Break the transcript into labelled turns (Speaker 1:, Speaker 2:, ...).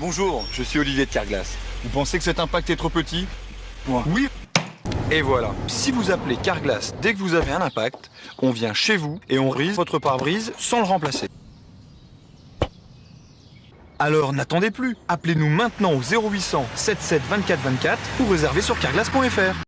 Speaker 1: Bonjour, je suis Olivier de Carglass. Vous pensez que cet impact est trop petit?
Speaker 2: Moi.
Speaker 1: Oui Et voilà, si vous appelez Carglass dès que vous avez un impact, on vient chez vous et on rise votre pare-brise sans le remplacer. Alors n'attendez plus, appelez-nous maintenant au 0800 77 24 24 ou réservez sur carglass.fr.